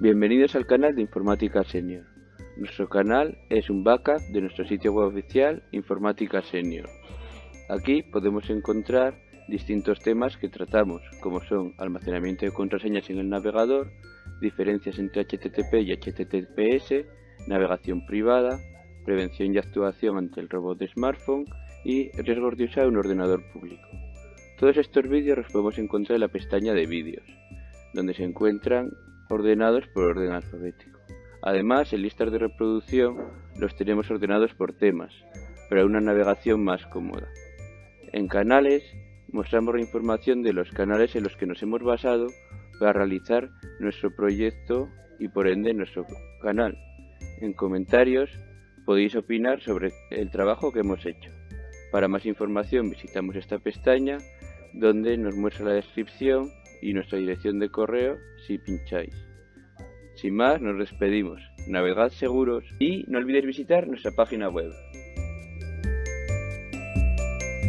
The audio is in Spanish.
Bienvenidos al canal de Informática Senior. Nuestro canal es un backup de nuestro sitio web oficial Informática Senior. Aquí podemos encontrar distintos temas que tratamos, como son almacenamiento de contraseñas en el navegador, diferencias entre HTTP y HTTPS, navegación privada, prevención y actuación ante el robot de smartphone y riesgos de usar un ordenador público. Todos estos vídeos los podemos encontrar en la pestaña de vídeos, donde se encuentran ordenados por orden alfabético. Además, en listas de reproducción los tenemos ordenados por temas, para una navegación más cómoda. En canales mostramos la información de los canales en los que nos hemos basado para realizar nuestro proyecto y por ende nuestro canal. En comentarios podéis opinar sobre el trabajo que hemos hecho. Para más información visitamos esta pestaña donde nos muestra la descripción y nuestra dirección de correo si pincháis. Sin más, nos despedimos. Navegad seguros y no olvidéis visitar nuestra página web